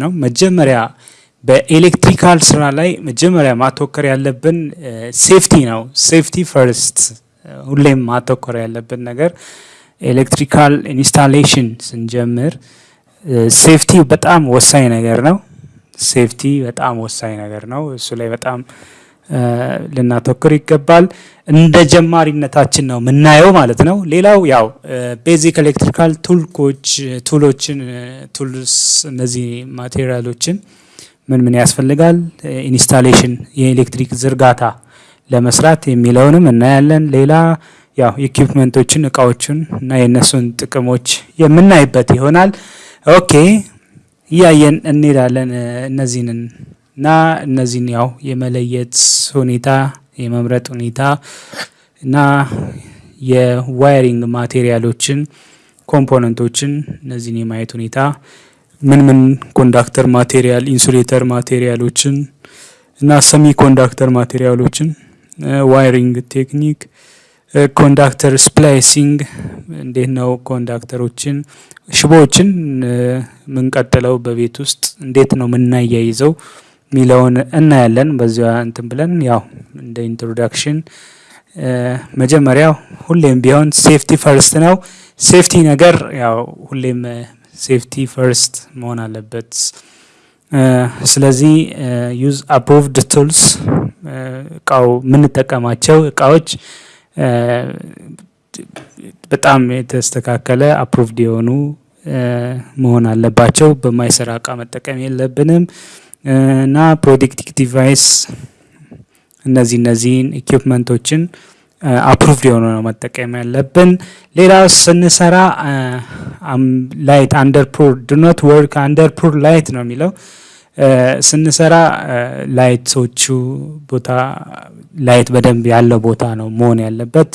ነው። መጀመሪያ በ electrical ስራ ላይ መጀመሪያ ማተኮር ያለብን safety ነው። safety first ሁሌም ማተኮር ያለብን ነገር electrical installation ስንጀምር safety በጣም ወሳኝ ነገር ነው። safety በጣም ወሳኝ ነገር ነው። እሱ ላይ በጣም ልናተኩር ይገባል። እንደ ጀማሪነታችን ነው የምናየው ማለት ነው። ሌላው ያው basic electrical tool ኦች tool ኦችን tools እነዚህ material ኦችን ምን ምን ያስፈልጋል installation የኤሌክትሪክ ዝርጋታ ለመስራት የሚለውንም እናያለን። ሌላ ያው equipment ኦችን እቃዎችን እና የእነሱን ጥቅሞች የምናይበት ይሆናል። okay እያየን እንሄዳለን እነዚህንን እና እነዚህን ያው የመለየት ሁኔታ የመምረጥ ሁኔታ እና የ wiring material ኦችን component ኦችን እነዚህን የማየት ሁኔታ ምን ምን conductor material insulator material ኦችን እና semiconductor material ኦችን wiring technique conductor splicing እንዴት ነው conductor ኦችን ሽቦዎችን የምንቀጥለው በቤት ውስጥ እንዴት ነው የምናያይዘው ሚለውን እናያለን። በዚያ እንትን ብለን ያው እንደ introduction መጀመሪያው ሁሌም ቢሆን safety first ነው። safety ነገር ያው ሁሌም safety first መሆን አለበት። ስለዚህ use approved tools እቃው የምንጠቀማቸው እቃዎች በጣም የተስተካከለ approved የሆኑ መሆን አለባቸው። በማይሰራ እቃ መጠቀም የለብንም እና protective device እነዚህ እነዚህን equipment ኦችን approved የሆኑ ነው መጠቀም ያለብን። ሌላ ስንሰራ light under poor do not work under poor light ነው የሚለው ስንሰራ light ኦቹ ቦታ light በደንብ ያለው ቦታ ነው መሆን ያለበት።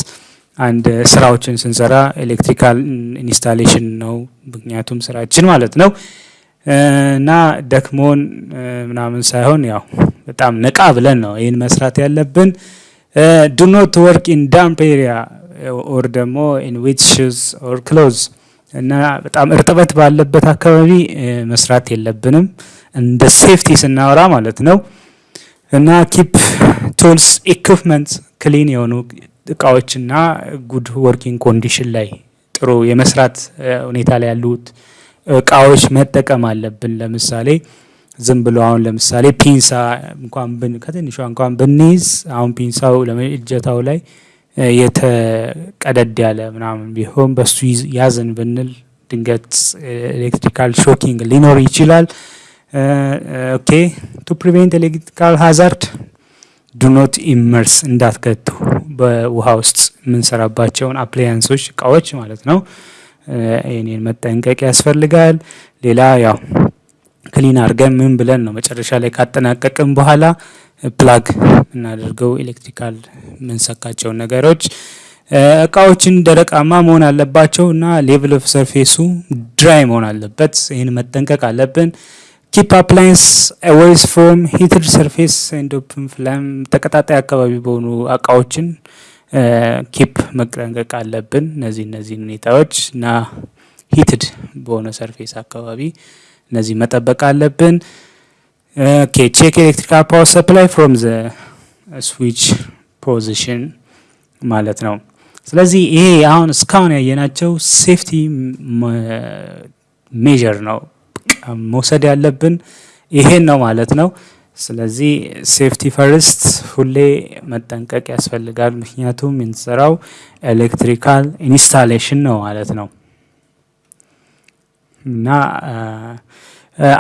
አንድ ስራዎችን ስንሰራ electrical installation ነው ምክንያቱም ስራችን ማለት ነው እና ደክሞን ምናምን ሳይሆን ያው በጣም ነቃ ብለን ነው ይህን መስራት ያለብን። do not work in damp area or ደግሞ in wet shoes or clothes እና በጣም እርጥበት ባለበት አካባቢ መስራት የለብንም እንደ safety ስናወራ ማለት ነው። እና keep tools equipment clean የሆኑ እቃዎችና good working condition ላይ ጥሩ የመስራት ሁኔታ ላይ ያሉት እቃዎች መጠቀም አለብን። ለምሳሌ ዝም ብሎ አሁን ለምሳሌ ፒንሳ እንኳን ብን ከትንሿ እንኳን ብንይዝ አሁን ፒንሳው እጀታው ላይ የተቀደደ ያለ ምናምን ቢሆን በሱ ያዝን ብንል ድንገት electrical shocking ሊኖር ይችላል። okay to prevent electrical hazard do not immerse እንዳትከቱ በውሃ ውስጥ የምንሰራባቸውን appliance ኦች እቃዎች ማለት ነው። ይህንን መጠንቀቅ ያስፈልጋል። ሌላ ያው clean አድርገን ምን ብለን ነው መጨረሻ ላይ ካጠናቀቅም በኋላ plug የምናደርገው electrical የምንሰካቸውን ነገሮች እቃዎችን ደረቃማ መሆን አለባቸው እና level of surface ኡ dry መሆን አለበት። ይህን መጠንቀቅ አለብን። keep appliance away from heated surface and open flame ተቀጣጣይ አካባቢ በሆኑ እቃዎችን keep መጠንቀቅ አለብን። እነዚህ እነዚህን ሁኔታዎች እና heated በሆነ surface አካባቢ እነዚህ መጠበቅ አለብን። okay check electrical power supply from the switch position ማለት ነው። ስለዚህ ይሄ አሁን እስካሁን ያየናቸው safety measure ነው መውሰድ ያለብን ይሄን ነው ማለት ነው። ስለዚህ safety first ሁሌ መጠንቀቅ ያስፈልጋል። ምክንያቱም የምንሰራው electrical installation ነው ማለት ነው እና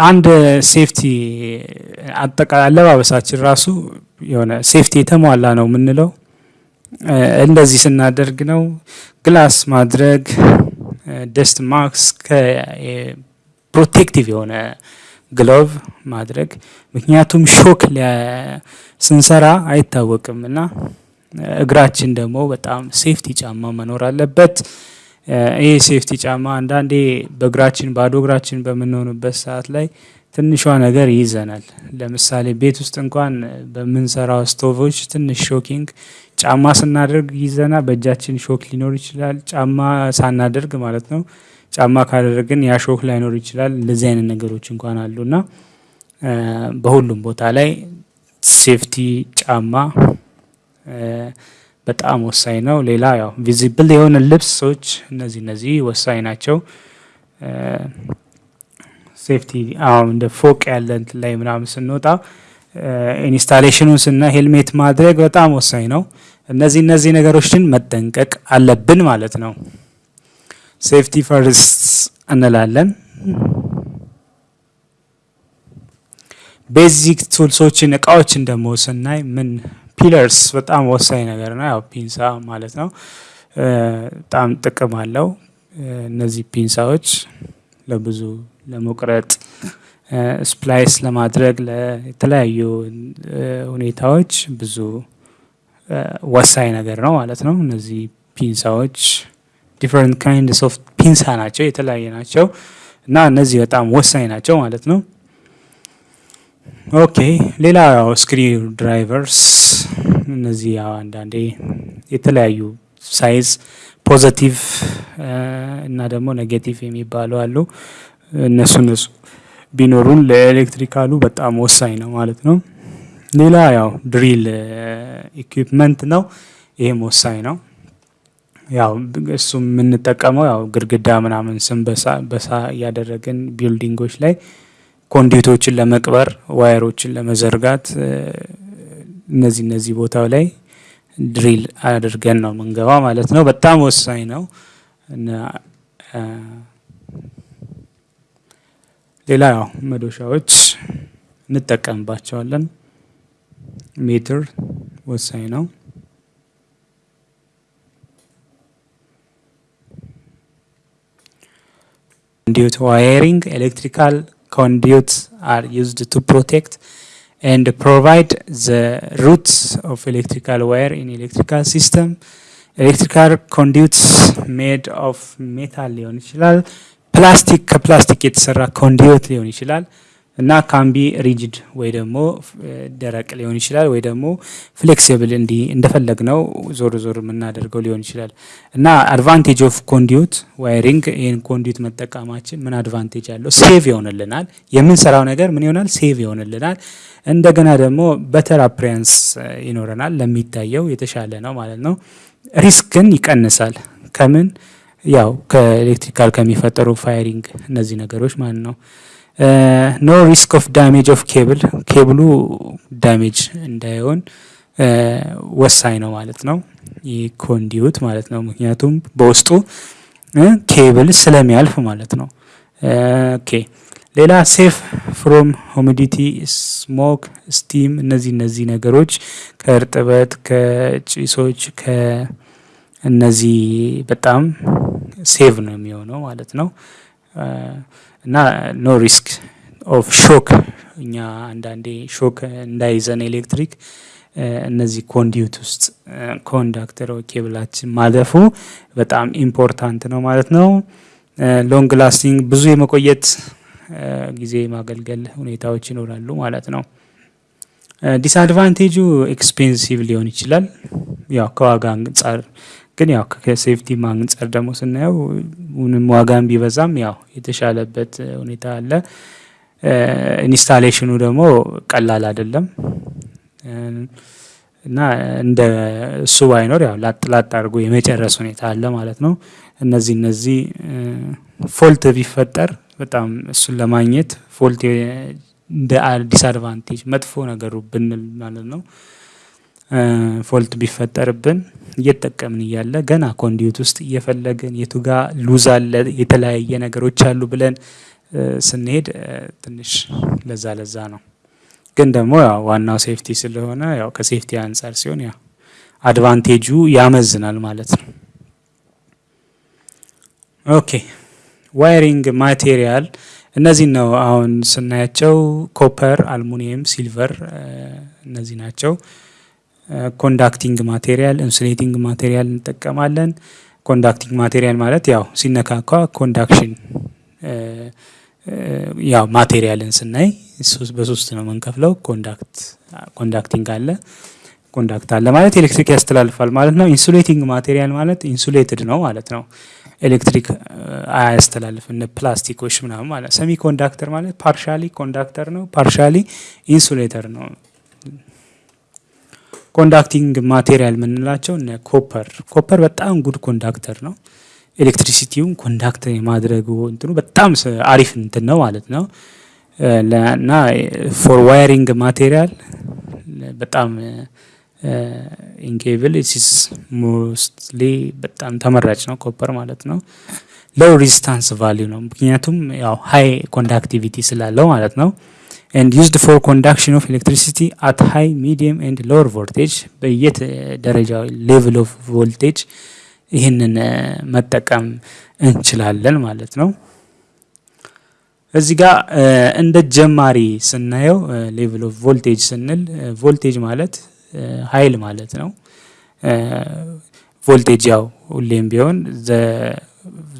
አንድ safety አጠቃላይ አለባበሳችን ራሱ የሆነ safety የተሟላ ነው የምንለው እንደዚህ ስናደርግ ነው። glass ማድረግ፣ dust mask፣ protective የሆነ glove ማድረግ ምክንያቱም shock ስንሰራ አይታወቅም እና እግራችን ደግሞ በጣም safety ጫማ መኖር አለበት። ይህ safety ጫማ አንዳንዴ በእግራችን ባዶ እግራችን በምንሆንበት ሰዓት ላይ ትንሿ ነገር ይይዘናል። ለምሳሌ ቤት ውስጥ እንኳን በምንሰራው ስቶቮች ትንሽ shocking ጫማ ስናደርግ ይዘና በእጃችን shock ሊኖር ይችላል። ጫማ ሳናደርግ ማለት ነው። ጫማ ካደረግን ያ ላይኖር ይችላል። እንደዚህ አይነት ነገሮች እንኳን አሉና በሁሉም ቦታ ላይ safety ጫማ በጣም ወሳኝ ነው። ሌላ ያው visible የሆነ ልብሶች እነዚህ እነዚህ ወሳኝ ናቸው። safety አሁን እንደ ፎቅ ያለ እንትን ላይ ምናምን ስንወጣ installation ኑን ስና ሄልሜት ማድረግ በጣም ወሳኝ ነው። እነዚህ እነዚህ ነገሮችን መጠንቀቅ አለብን ማለት ነው። safety first እንላለን። basic tools ኦችን እቃዎችን ደግሞ ስናይ ምን pliers በጣም ወሳኝ ነገር ነው። ያው ፒንሳ ማለት ነው። በጣም ጥቅም አለው። እነዚህ ፒንሳዎች ለብዙ ለመቁረጥ splice ለማድረግ ለተለያዩ ሁኔታዎች ብዙ ወሳኝ ነገር ነው ማለት ነው። እነዚህ ፒንሳዎች different kind of ፒንሳ ናቸው፣ የተለያየ ናቸው እና እነዚህ በጣም ወሳኝ ናቸው ማለት ነው። okay ሌላ ያው screw drivers እነዚህ ያው አንዳንዴ የተለያዩ size positive እና ደግሞ negative የሚባሉ አሉ። እነሱ እነሱ ቢኖሩን ለ electrical ኡ በጣም ወሳኝ ነው ማለት ነው። ሌላ ያው drill equipment ነው። ይሄም ወሳኝ ነው። ያው እሱ የምንጠቀመው ያው ግድግዳ ምናምን ስንበሳ በሳ እያደረግን building ኦች ላይ conduit ኦችን ለመቅበር wire ኦችን ለመዘርጋት እነዚህ እነዚህ ቦታው ላይ ድሪል አድርገን ነው የምንገባ ማለት ነው። በጣም ወሳኝ ነው። ሌላ ያው መዶሻዎች እንጠቀምባቸዋለን። ሜትር ወሳኝ ነው። conduit wiring electrical conduits are used to protect and provide the roots of electrical wire in electrical system electrical conduits made of metal ሊሆን ይችላል ፕላስቲክ ከፕላስቲክ የተሰራ ኮንዲዮት ሊሆን ይችላል እና can be rigid ወይ ደግሞ ደረቅ ሊሆን ይችላል ወይ ደግሞ flexible እንዲህ እንደፈለግነው ዞር ዞር የምናደርገው ሊሆን ይችላል። እና advantage of conduit wiring ይህን conduit መጠቀማችን ምን advantage አለው? safe ይሆንልናል። የምንሰራው ነገር ምን ይሆናል? safe ይሆንልናል። እንደገና ደግሞ better appearance ይኖረናል። ለሚታየው የተሻለ ነው ማለት ነው። risk ን ይቀንሳል። ከምን ያው ከ electrical ከሚፈጠሩ firing እነዚህ ነገሮች ማለት ነው። no risk of damage of cable cable ኡ damage እንዳይሆን ወሳኝ ነው ማለት ነው። ይህ conduit ማለት ነው። ምክንያቱም በውስጡ ኬብል ስለሚያልፍ ማለት ነው። okay ሌላ safe from humidity፣ smoke፣ steam እነዚህ እነዚህ ነገሮች ከእርጥበት ከጭሶች ከእነዚህ በጣም safe ነው የሚሆነው ማለት ነው። እና no risk of shock እኛ አንዳንዴ shock እንዳይዘን ኤሌክትሪክ እነዚህ conduit ውስጥ conductor cable ኣችን ማለፉ በጣም important ነው ማለት ነው። long lasting ብዙ የመቆየት ጊዜ ማገልገል ሁኔታዎች ይኖራሉ ማለት ነው። disadvantage ኡ expensive ሊሆን ይችላል። ያው ከዋጋ አንጻር ግን ያው ከ safety አንጻር ደግሞ ስናየው ምንም ዋጋም ቢበዛም ያው የተሻለበት ሁኔታ አለ። installation ኑ ደግሞ ቀላል አይደለም እና እንደ እሱ ባይኖር ያው ላጥ ላጥ አድርጎ የመጨረስ ሁኔታ አለ ማለት ነው። እነዚህ እነዚህ fault ቢፈጠር በጣም እሱን ለማግኘት fault እንደ disadvantage መጥፎ ነገሩ ብንል ማለት ነው። fault ቢፈጠርብን እየተጠቀምን እያለ ገና conduit ውስጥ እየፈለግን የቱጋ loose አለ የተለያየ ነገሮች አሉ ብለን ስንሄድ ትንሽ ለዛ ለዛ ነው። ግን ደግሞ ያው ዋናው safety ስለሆነ ያው ከ safety አንጻር ሲሆን ያው advantage ኡ ያመዝናል ማለት ነው። okay wiring material እነዚህ ነው አሁን ስናያቸው copper፣ aluminum፣ silver እነዚህ ናቸው። conducting material፣ insulating material እንጠቀማለን። conducting material ማለት ያው ሲነካካ conduction ያው material ን ስናይ በሶስት ነው የምንከፍለው። conduct conducting አለ conduct አለ ማለት ኤሌክትሪክ ያስተላልፋል ማለት ነው። insulating material ማለት insulated ነው ማለት ነው። ኤሌክትሪክ አያስተላልፍ እነ ፕላስቲኮች ምናምን ማለት semi conductor ማለት partially conductor ነው፣ partially insulator ነው። conducting material የምንላቸው እነ copper copper በጣም good conductor ነው። electricity ውን conduct የማድረጉ እንትኑ በጣም አሪፍ እንትን ነው ማለት ነው። እና for wiring material በጣም in cable it's mostly በጣም ተመራጭ ነው copper ማለት ነው። low resistance value ነው ምክንያቱም ያው high conductivity ስላለው ማለት ነው። and used for conduction of electricity at high medium and lower voltage በየት ደረጃው level of voltage ይህንን መጠቀም እንችላለን ማለት ነው። እዚህ ጋር እንደ ጀማሪ ስናየው level of voltage ስንል ቮልቴጅ ማለት ኃይል ማለት ነው። ቮልቴጅ ያው ሁሌም ቢሆን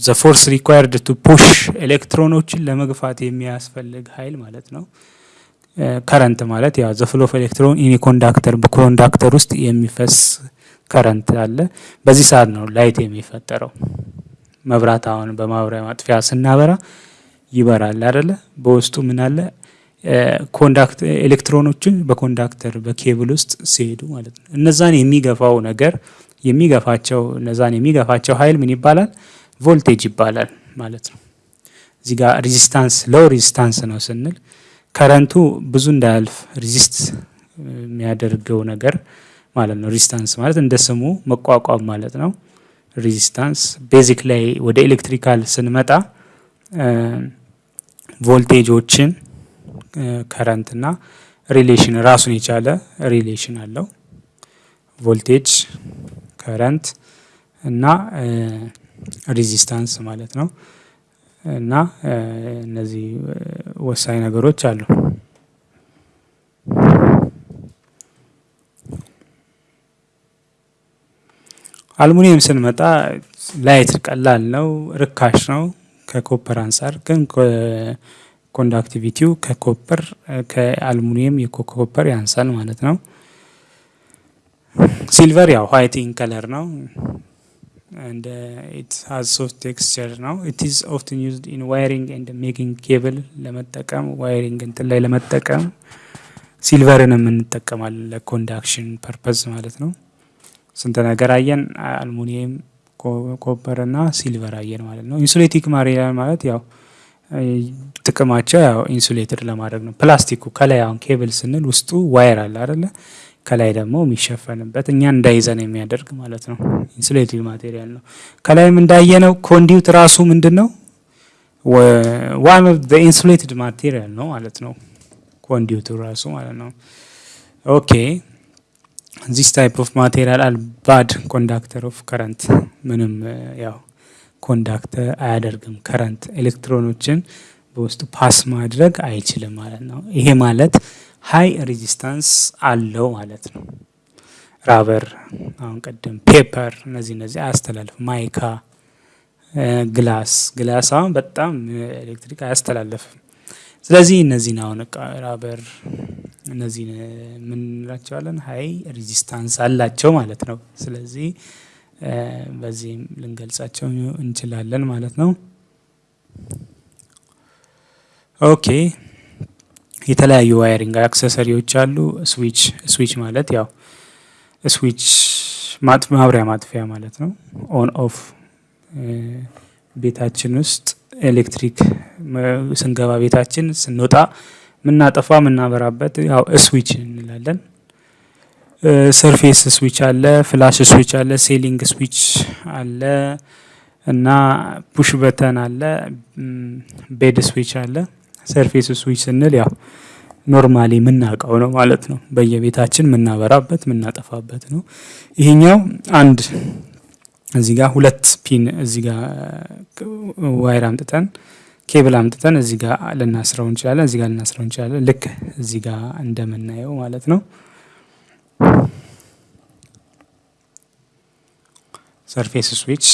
the force required to push ኤሌክትሮኖችን ለመግፋት የሚያስፈልግ ኃይል ማለት ነው። current ማለት ያው the flow of electron in conductor በ conductor ውስጥ የሚፈስ current አለ። በዚህ ሰዓት ነው light የሚፈጠረው። መብራት አሁን በማብሪያ ማጥፊያ ስናበራ ይበራል አይደለ? በውስጡ ምን አለ? conduct ኤሌክትሮኖችን በ conductor በኬብል ውስጥ ሲሄዱ ማለት ነው። እነዛን የሚገፋው ነገር የሚገፋቸው እነዛን የሚገፋቸው ኃይል ምን ይባላል? ቮልቴጅ ይባላል ማለት ነው። እዚህ ጋር resistance low resistance ነው ስንል current ኡ ብዙ እንዳያልፍ resist የሚያደርገው ነገር ማለት ነው። resistance ማለት እንደ ስሙ መቋቋም ማለት ነው። resistance basic ላይ ወደ electrical ስንመጣ voltage ኦችን current ና relation ራሱን የቻለ relation አለው። voltage current እና resistance ማለት ነው። እና እነዚህ ወሳኝ ነገሮች አሉ። አልሙኒየም ስንመጣ light ቀላል ነው፣ ርካሽ ነው ከ copper አንጻር ግን conductivity ው ከ copper ከአልሙኒየም የ copper ያንሳል ማለት ነው። silver ያው white color ነው and uh, it has soft texture ነው it is often used in wiring and making cable ለመጠቀም wiring እንትን ላይ ለመጠቀም silver ን የምንጠቀማለን ለ conduction purpose ማለት ነው። ስንት ነገር አየን? አልሙኒየም፣ copper እና silver አየን ማለት ነው። insulating material ማለት ያው ጥቅማቸው ያው insulated ለማድረግ ነው። ፕላስቲኩ ከላይ አሁን ኬብል ስንል ውስጡ wire አለ አይደለ? ከላይ ደግሞ የሚሸፈንበት እኛ እንዳይዘን የሚያደርግ ማለት ነው። insulative material ነው። ከላይም እንዳየነው conduit ራሱ ምንድን ነው? one of the insulated material ነው ማለት ነው። conduit ኡ ራሱ ማለት ነው። okay this type of material are bad conductor of current ምንም ያው conduct አያደርግም። current ኤሌክትሮኖችን በውስጡ pass ማድረግ አይችልም ማለት ነው። ይሄ ማለት high resistance አለው ማለት ነው። rubber አሁን ቀደም paper፣ እነዚህ እነዚህ አያስተላልፍ። mica፣ glass glass አሁን በጣም ኤሌክትሪክ አያስተላልፍም። ስለዚህ እነዚህን አሁን rubber እነዚህን የምንላቸዋለን high resistance አላቸው ማለት ነው። ስለዚህ በዚህም ልንገልጻቸው እንችላለን ማለት ነው። okay የተለያዩ wiring accessory ዎች አሉ። ስዊች ስዊች ማለት ያው ስዊች ማብሪያ ማጥፊያ ማለት ነው። on off ቤታችን ውስጥ ኤሌክትሪክ ስንገባ ቤታችን ስንወጣ የምናጠፋ የምናበራበት ያው ስዊች እንላለን። surface switch አለ፣ flush switch አለ፣ ceiling switch አለ እና push button አለ፣ bed switch አለ። surface switch ስንል ያው normally የምናውቀው ነው ማለት ነው። በየቤታችን የምናበራበት የምናጠፋበት ነው። ይሄኛው አንድ እዚህ ጋር ሁለት pin እዚህ ጋር wire አምጥተን ኬብል አምጥተን እዚህ ጋር ልናስረው እንችላለን። እዚህ ጋር ልናስረው እንችላለን። ልክ እዚህ ጋር እንደምናየው ማለት ነው። surface switch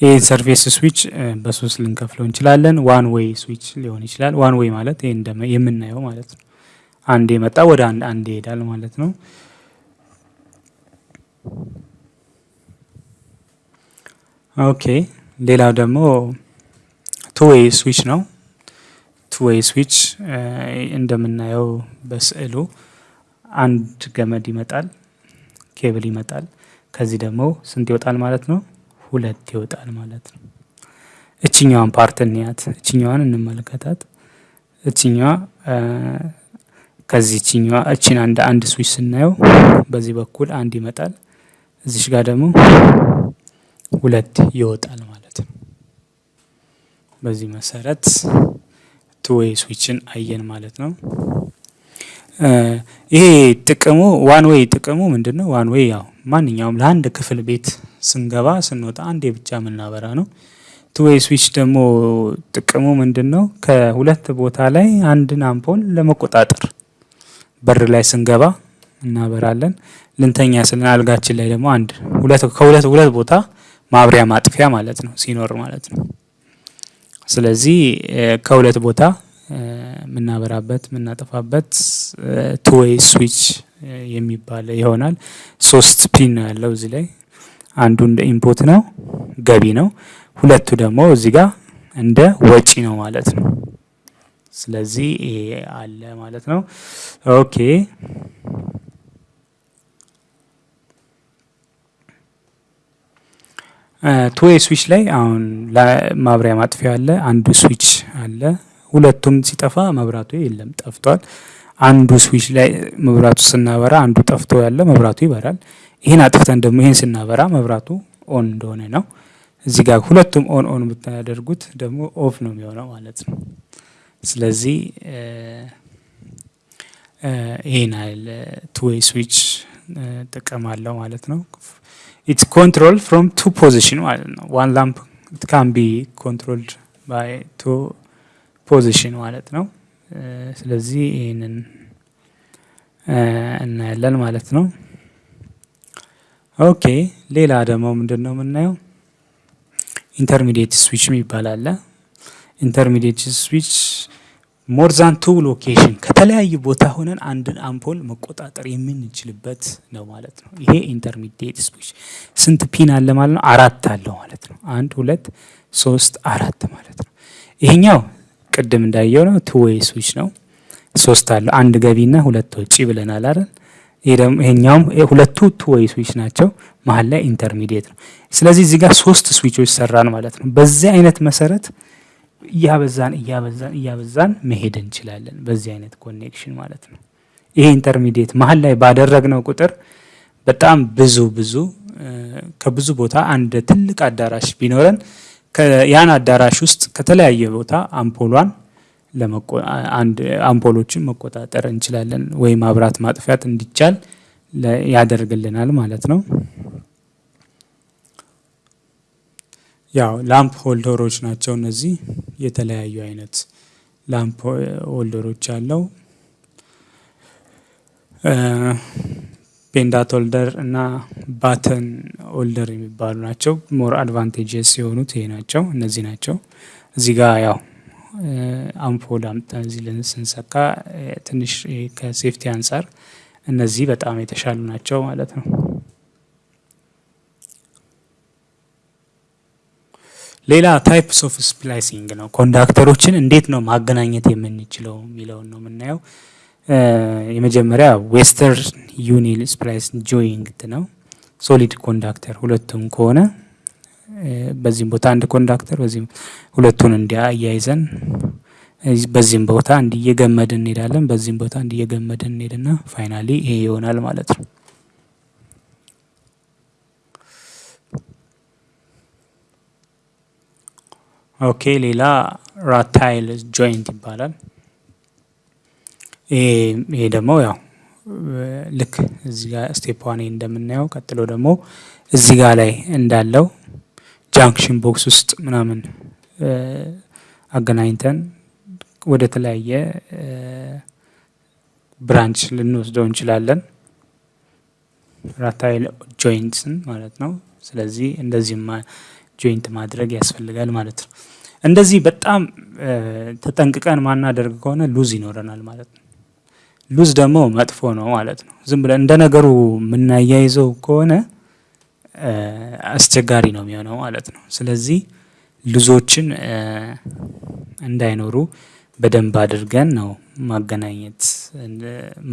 ይህ surface switch በሶስት ልንከፍለው እንችላለን። one way switch ሊሆን ይችላል። one way ማለት ይህ የምናየው ማለት ነው። አንድ የመጣ ወደ አንድ አንድ ይሄዳል ማለት ነው። okay ሌላው ደግሞ two way switch ነው። two way switch እንደምናየው በስዕሉ አንድ ገመድ ይመጣል፣ ኬብል ይመጣል። ከዚህ ደግሞ ስንት ይወጣል ማለት ነው? ሁለት ይወጣል ማለት ነው። እችኛዋን part እንያት፣ እችኛዋን እንመለከታት። እችኛዋ ከዚህ እችኛዋ እችን አንድ አንድ ስዊች ስናየው በዚህ በኩል አንድ ይመጣል፣ እዚህ ጋር ደግሞ ሁለት ይወጣል ማለት ነው። በዚህ መሰረት two way switch ን አየን ማለት ነው። ይሄ ጥቅሙ one way ጥቅሙ ምንድን ነው? one way ያው ማንኛውም ለአንድ ክፍል ቤት ስንገባ ስንወጣ አንዴ ብቻ የምናበራ ነው። two way switch ደግሞ ጥቅሙ ምንድን ነው? ከሁለት ቦታ ላይ አንድን አምፖል ለመቆጣጠር በር ላይ ስንገባ እናበራለን። ልንተኛ ስልን አልጋችን ላይ ደግሞ አንድ ሁለት ከሁለት ሁለት ቦታ ማብሪያ ማጥፊያ ማለት ነው ሲኖር ማለት ነው። ስለዚህ ከሁለት ቦታ የምናበራበት የምናጠፋበት two-way switch የሚባል ይሆናል። ሶስት pin ነው ያለው እዚህ ላይ አንዱ እንደ input ነው ገቢ ነው። ሁለቱ ደግሞ እዚህ ጋር እንደ ወጪ ነው ማለት ነው። ስለዚህ ይሄ አለ ማለት ነው። okay two-way switch ላይ አሁን ማብሪያ ማጥፊያ አለ፣ አንዱ ስዊች አለ። ሁለቱም ሲጠፋ መብራቱ የለም ጠፍቷል። አንዱ ስዊች ላይ መብራቱ ስናበራ አንዱ ጠፍቶ ያለ መብራቱ ይበራል። ይህን አጥፍተን ደግሞ ይህን ስናበራ መብራቱ on እንደሆነ ነው። እዚህ ጋር ሁለቱም on on ብታደርጉት ደግሞ off ነው የሚሆነው ማለት ነው። ስለዚህ ይህን ያህል two-way switch ጥቅም አለው ማለት ነው። it's control from two position ማለት ነው። one lamp can be controlled by two position ማለት ነው። ስለዚህ ይህንን እናያለን ማለት ነው። okay ሌላ ደግሞ ምንድን ነው የምናየው? intermediate switch የሚባል አለ። intermediate switch more than two location ከተለያዩ ቦታ ሆነን አንድን አምፖል መቆጣጠር የምንችልበት ነው ማለት ነው። ይሄ intermediate switch ስንት pin አለ ማለት ነው? አራት አለው ማለት ነው። አንድ ሁለት ሶስት አራት ማለት ነው። ይሄኛው ቅድም እንዳየው ነው two-way switch ነው። ሶስት አለው አንድ ገቢና ሁለት ወጪ ብለናል አይደል? ይሄኛውም ሁለቱ two-way switch ናቸው። መሀል ላይ intermediate ነው። ስለዚህ እዚህ ጋር ሶስት switch ኦች ሰራን ማለት ነው። በዚህ አይነት መሰረት እያበዛን እያበዛን እያበዛን መሄድ እንችላለን። በዚህ አይነት connection ማለት ነው። ይሄ intermediate መሀል ላይ ባደረግነው ቁጥር በጣም ብዙ ብዙ ከብዙ ቦታ አንድ ትልቅ አዳራሽ ቢኖረን ያን አዳራሽ ውስጥ ከተለያየ ቦታ አምፖሏን አምፖሎችን መቆጣጠር እንችላለን ወይ ማብራት ማጥፋት እንዲቻል ያደርግልናል ማለት ነው። ያው lamp holder ኦች ናቸው እነዚህ የተለያዩ አይነት lamp holder ኦች አለው። pendant holder እና batten holder የሚባሉ ናቸው። more advantages የሆኑት ይሄ ናቸው፣ እነዚህ ናቸው። እዚህ ጋር ያው አምፖል አምጥተን እዚህ ስንሰካ ትንሽ ከ safety አንጻር እነዚህ በጣም የተሻሉ ናቸው ማለት ነው። ሌላ types of splicing ነው። conductor ኦችን እንዴት ነው ማገናኘት የምንችለው የሚለውን ነው የምናየው። የመጀመሪያ Western Union splice joint ነው። solid conductor ሁለቱም ከሆነ በዚህም ቦታ አንድ conductor በዚህም ሁለቱን እንዲያ እያይዘን በዚህም ቦታ እንዲህ እየገመድን እንሄዳለን። በዚህም ቦታ እንዲህ እየገመድን እንሄድና finally ይሄ ይሆናል ማለት ነው። okay ሌላ rattail joint ይባላል። ይሄ ደግሞ ያው ልክ እዚህ ጋር step one እንደምናየው ቀጥሎ ደግሞ እዚህ ጋር ላይ እንዳለው junction box ውስጥ ምናምን አገናኝተን ወደ ተለያየ branch ልንወስደው እንችላለን። rattail joints ን ማለት ነው። ስለዚህ እንደዚህም joint ማድረግ ያስፈልጋል ማለት ነው። እንደዚህ በጣም ተጠንቅቀን ማናደርግ ከሆነ loose ይኖረናል ማለት ነው። loose ደግሞ መጥፎ ነው ማለት ነው። ዝም ብለን እንደ ነገሩ የምናያይዘው ከሆነ አስቸጋሪ ነው የሚሆነው ማለት ነው። ስለዚህ loose ኦችን እንዳይኖሩ በደንብ አድርገን ነው ማገናኘት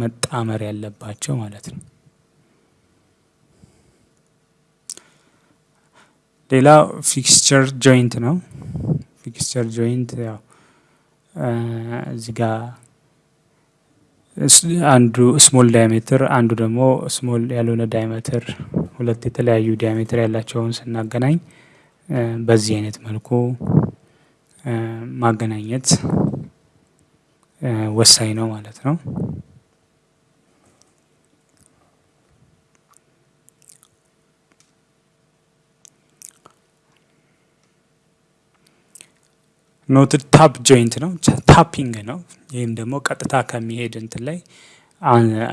መጣመር ያለባቸው ማለት ነው። ሌላው fixture joint ነው። fixture joint ያው እዚህ ጋር አንዱ small diameter አንዱ ደግሞ small ያልሆነ diameter ሁለት የተለያዩ diameter ያላቸውን ስናገናኝ በዚህ አይነት መልኩ ማገናኘት ወሳኝ ነው ማለት ነው። knotted tap joint ነው tapping ነው። ይህም ደግሞ ቀጥታ ከሚሄድ እንትን ላይ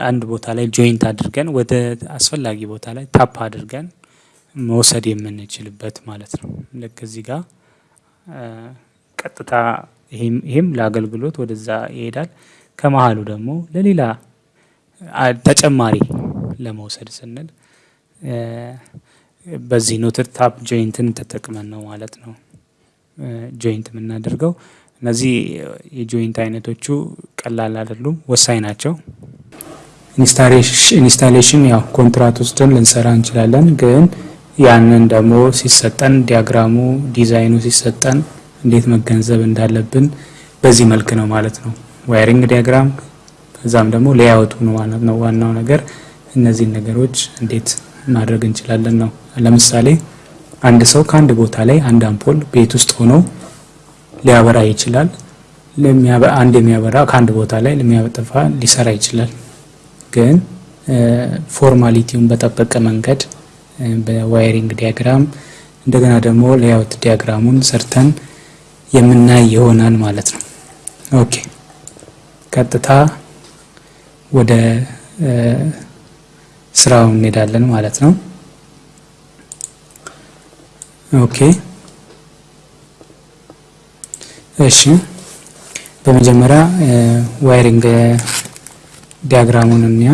አንድ ቦታ ላይ joint አድርገን ወደ አስፈላጊ ቦታ ላይ tap አድርገን መውሰድ የምንችልበት ማለት ነው። ልክ እዚህ ጋር ቀጥታ ይሄም ለአገልግሎት ወደዛ ይሄዳል። ከመሀሉ ደግሞ ለሌላ ተጨማሪ ለመውሰድ ስንል በዚህ knotted tap joint ን ተጠቅመን ነው ማለት ነው። joint የምናደርገው እነዚህ የ joint አይነቶቹ ቀላል አይደሉም ወሳኝ ናቸው። installation ያው ኮንትራት ውስጥን ልንሰራ እንችላለን ግን ያንን ደግሞ ሲሰጠን diagram ኡ ዲዛይኑ ሲሰጠን እንዴት መገንዘብ እንዳለብን በዚህ መልክ ነው ማለት ነው። wiring diagram ከዛም ደግሞ layout ኡ ነው ዋናው ነገር እነዚህን ነገሮች እንዴት ማድረግ እንችላለን ነው። ለምሳሌ አንድ ሰው ከአንድ ቦታ ላይ አንድ አምፖል ቤት ውስጥ ሆኖ ሊያበራ ይችላል። አንድ የሚያበራ ከአንድ ቦታ ላይ ለሚያጠፋ ሊሰራ ይችላል። ግን formality ውን በጠበቀ መንገድ በ wiring diagram እንደገና ደግሞ layout diagram ኡን ሰርተን የምናይ ይሆናል ማለት ነው። okay ቀጥታ ወደ ስራው እንሄዳለን ማለት ነው። okay እሺ በመጀመሪያ wiring diagram ኡን እንይ።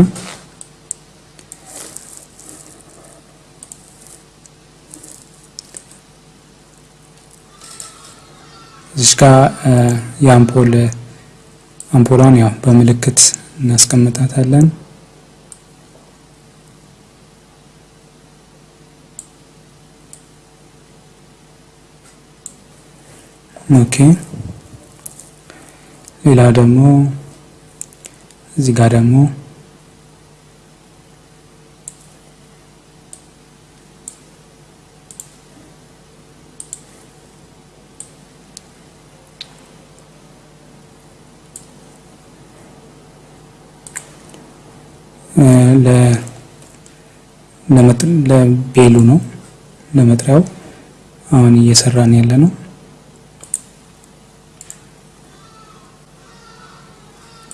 እዚህ ጋር የአምፖል አምፖሏን ያው በምልክት እናስቀምጣታለን። ኦኬ ሌላ ደግሞ እዚህ ጋር ደግሞ ለቤሉ ነው ለመጥሪያው አሁን እየሰራን ያለ ነው።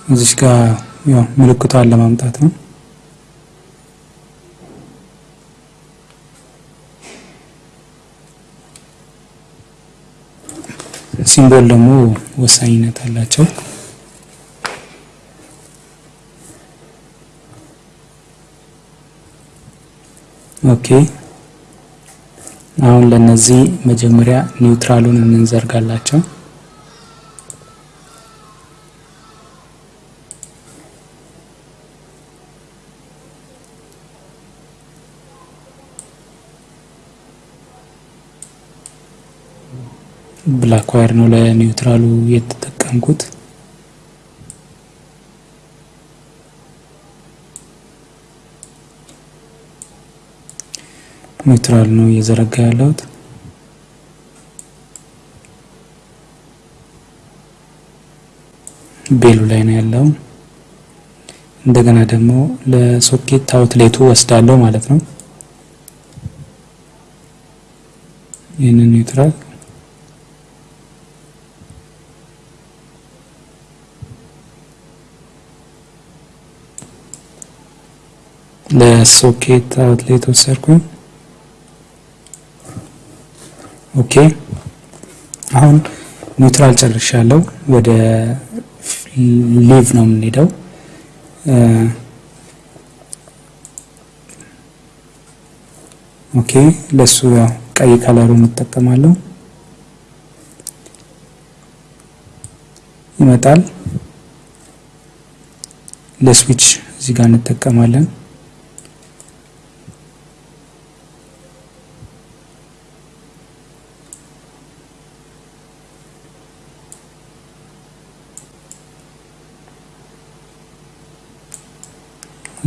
እዚች ጋር ያው ምልክቷን ለማምጣት ነው። ሲምቦል ደግሞ ወሳኝነት አላቸው። okay አሁን ለነዚህ መጀመሪያ neutral ኡን እንዘርጋላቸው። wire ነው ለ neutral ኡ የተጠቀምኩት። neutral ነው እየዘረጋ ያለሁት። bell ኡ ላይ ነው ያለው። እንደገና ደግሞ ለ socket outlet ኡ እወስዳለሁ ማለት ነው። ይህንን neutral ለ socket outlet ወሰድኩኝ። okay አሁን neutral ጨርሻለሁ። ወደ live ነው የምንሄደው። okay ለሱ ያው ቀይ color ኡን እንጠቀማለሁ። ይመጣል። ለስዊች እዚህ ጋር እንጠቀማለን።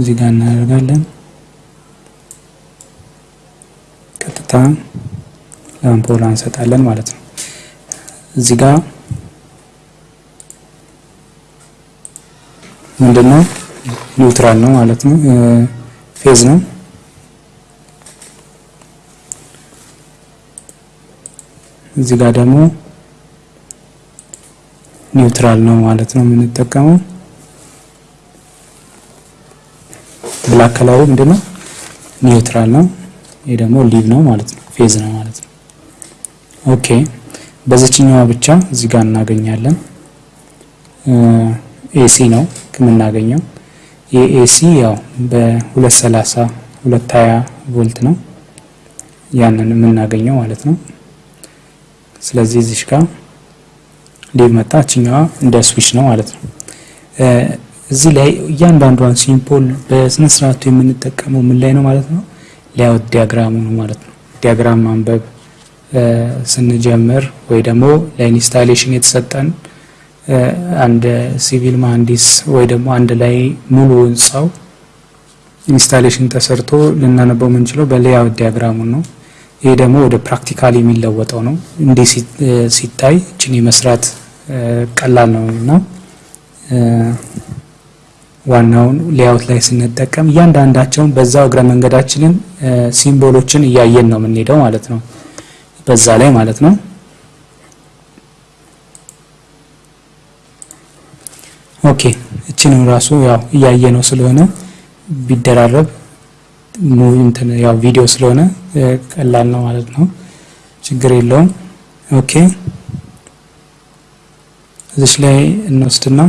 እዚህ ጋር እናደርጋለን። ቀጥታ ለአምፖላ እንሰጣለን ማለት ነው። እዚህ ጋር ምንድነው neutral ነው ማለት ነው፣ phase ነው። እዚህ ጋር ደግሞ neutral ነው ማለት ነው የምንጠቀመው። black color ኡ ምንድነው neutral ነው። ይሄ ደግሞ live ነው ማለት ነው፣ phase ነው ማለት ነው። okay በዚችኛዋ ብቻ እዚህ ጋር እናገኛለን። AC ነው የምናገኘው። የ AC ያው በ230 220 ቮልት ነው ያንን የምናገኘው ማለት ነው። ስለዚህ እዚህ ጋር live መጣ። እችኛዋ እንደ ስዊች ነው ማለት ነው። እዚህ ላይ እያንዳንዷን symbol በስነ ስርዓቱ የምንጠቀመው ምን ላይ ነው ማለት ነው? layout diagram ኡ ነው ማለት ነው። diagram ማንበብ ስንጀምር ወይ ደግሞ ለ installation የተሰጠን አንድ ሲቪል መሀንዲስ ወይ ደግሞ አንድ ላይ ሙሉ ህንፃው installation ተሰርቶ ልናነበው የምንችለው በ layout diagram ኡን ነው። ይሄ ደግሞ ወደ practical የሚለወጠው ነው። እንዲህ ሲታይ እችን የመስራት ቀላል ነው እና ዋናውን layout ላይ ስንጠቀም እያንዳንዳቸውን በዛው እግረ መንገዳችንን symbol ኦችን እያየን ነው የምንሄደው ማለት ነው። በዛ ላይ ማለት ነው። okay እችንም ራሱ ያው እያየ ነው ስለሆነ ቢደራረብ ያው ቪዲዮ ስለሆነ ቀላል ነው ማለት ነው። ችግር የለውም። okay እዚች ላይ እንወስድና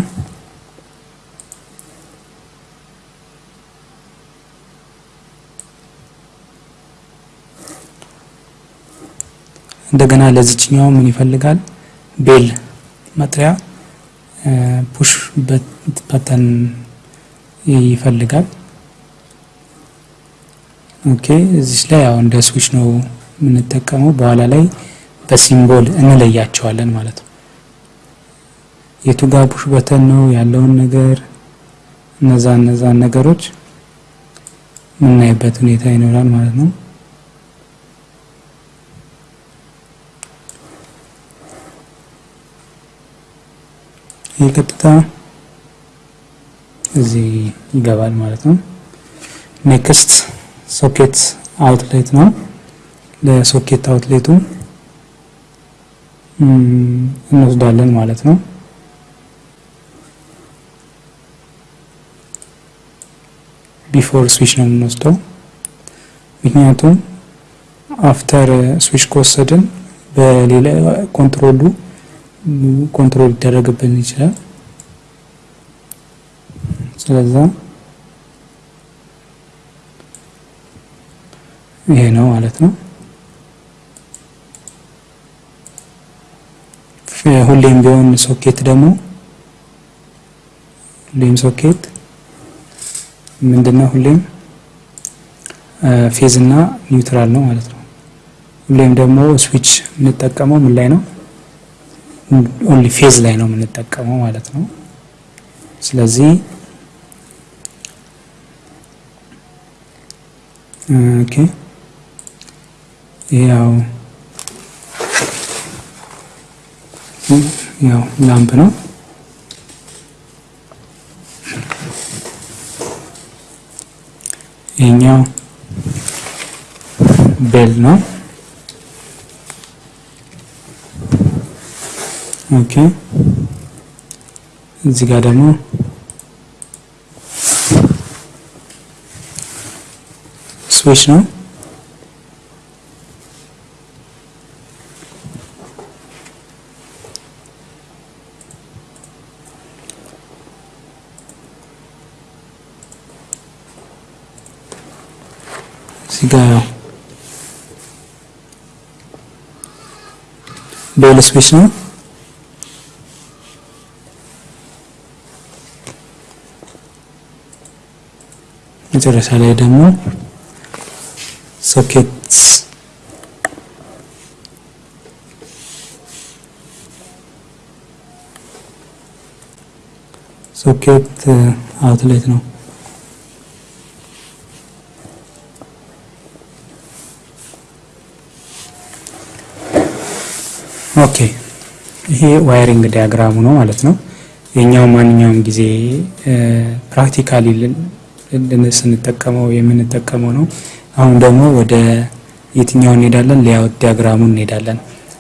እንደገና ለዚችኛው ምን ይፈልጋል? bell መጥሪያ push button ይፈልጋል። okay እዚህ ላይ ያው እንደ ስዊች ነው የምንጠቀመው። በኋላ ላይ በ symbol እንለያቸዋለን ማለት ነው። የቱ ጋር push button ነው ያለውን ነገር እነዛ እነዛን ነገሮች የምናይበት ሁኔታ ይኖራል ማለት ነው። ቀጥታ እዚህ ይገባል ማለት ነው። next socket outlet ነው። ለ socket outlet ኡ እንወስዳለን ማለት ነው። before switch ነው የምንወስደው፣ ምክንያቱም after switch ከወሰድን በሌላ control ኡ control ሊደረግብን ይችላል። ስለዚህ ይሄ ነው ማለት ነው። ሁሌም ቢሆን ሶኬት ደግሞ ሁሌም ሶኬት ምንድነው? ሁሌም phase እና neutral ነው ማለት ነው። ሁሌም ደግሞ ስዊች የምንጠቀመው ምን ላይ ነው? only phase ላይ ነው የምንጠቀመው ማለት ነው። ስለዚህ ያው ያው ላምፕ ነው። ይሄኛው ቤል ነው። ok. Zigadamo switch non? Bon, le መጨረሻ ላይ ደግሞ ሶኬትስ ሶኬት አውትሌት ነው። OK ይሄ wiring diagram ኡ ነው ማለት ነው። የኛው ማንኛውም ጊዜ practically ስንጠቀመው የምንጠቀመው ነው። አሁን ደግሞ ወደ የትኛው እንሄዳለን? layout diagram ኡ እንሄዳለን።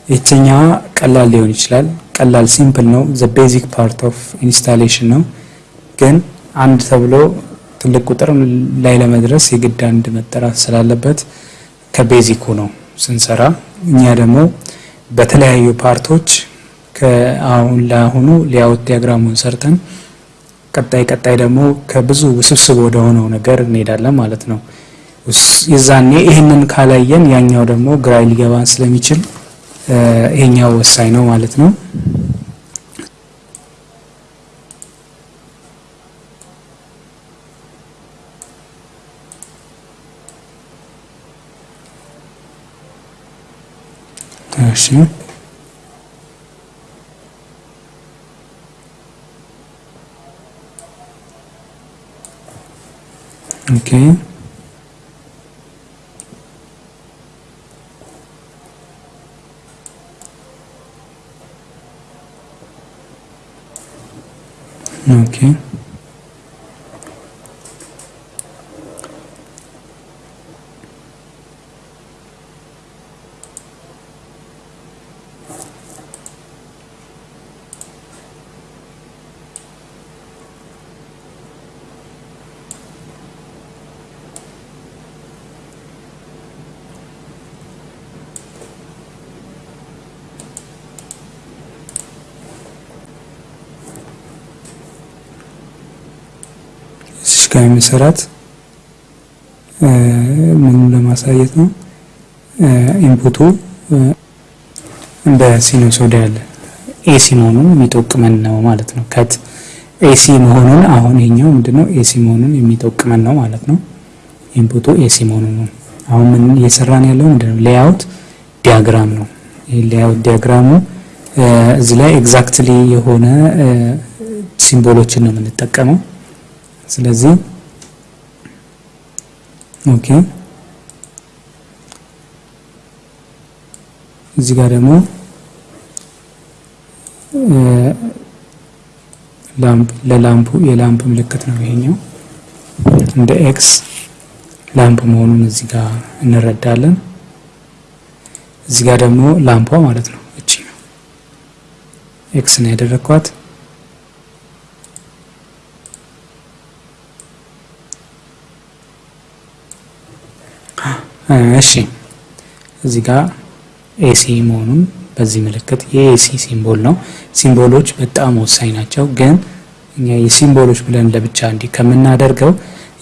ይችኛዋ ቀላል ሊሆን ይችላል። ቀላል simple ነው። the basic part of installation ነው። ግን አንድ ተብሎ ትልቅ ቁጥር ላይ ለመድረስ የግድ አንድ መጠራት ስላለበት ከ basic ኡ ነው ስንሰራ። እኛ ደግሞ በተለያዩ part ኦች ከአሁን ለአሁኑ layout diagram ኡን ሰርተን ቀጣይ ቀጣይ ደግሞ ከብዙ ውስብስብ ወደ ሆነው ነገር እንሄዳለን ማለት ነው። የዛኔ ይህንን ካላየን ያኛው ደግሞ ግራ ሊገባን ስለሚችል ይሄኛው ወሳኝ ነው ማለት ነው። እሺ ኦኬ ኦኬ የሚሰራት ምን ለማሳየት ነው? input ኡ sinusoidal AC መሆኑን የሚጠቁመን ነው ማለት ነው። ከት AC መሆኑን አሁን ይሄኛው ምንድነው AC መሆኑን የሚጠቁመን ነው ማለት ነው። input ኡ AC መሆኑን ነው። አሁን ምን እየሰራን ያለው ምንድነው? layout diagram ነው። ይሄ layout diagram ኡ እዚህ ላይ exactly የሆነ symbol ኦችን ነው የምንጠቀመው። ስለዚህ OK እዚህ ጋር ደግሞ lamp ለ lamp ኡ የ lamp ምልክት ነው ይሄኛው እንደ X lamp መሆኑን እዚህ ጋር እንረዳለን። እዚህ ጋር ደግሞ lamp ኣ ማለት ነው እቺ ነው X ነው ያደረኳት። እሺ እዚህ ጋር AC መሆኑን በዚህ ምልክት የ AC symbol ነው። symbol ኦች በጣም ወሳኝ ናቸው። ግን እኛ የ symbol ኦች ብለን ለብቻ እንዲህ ከምናደርገው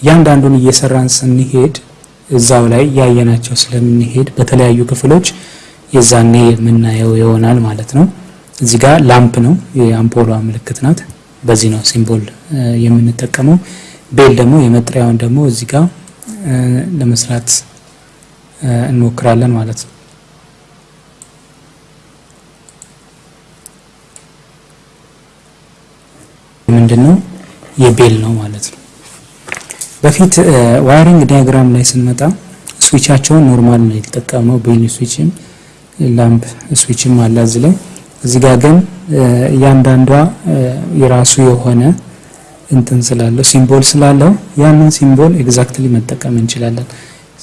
እያንዳንዱን እየሰራን ስንሄድ እዛው ላይ ያየናቸው ስለምንሄድ በተለያዩ ክፍሎች የዛኔ የምናየው ይሆናል ማለት ነው። እዚህ ጋር lamp ነው የአምፖሏ ምልክት ናት። በዚህ ነው symbol የምንጠቀመው። bell ደግሞ የመጥሪያውን ደግሞ እዚህ ጋር ለመስራት እንሞክራለን ማለት ነው። ምንድን ነው የ bell ነው ማለት ነው። በፊት wiring diagram ላይ ስንመጣ switch ኣቸውን normal ነው የተጠቀመው። bell switch ም lamp switch ም አለ እዚህ ላይ። እዚህ ጋር ግን እያንዳንዷ የራሱ የሆነ እንትን ስላለው symbol ስላለው ያንን symbol exactly መጠቀም እንችላለን።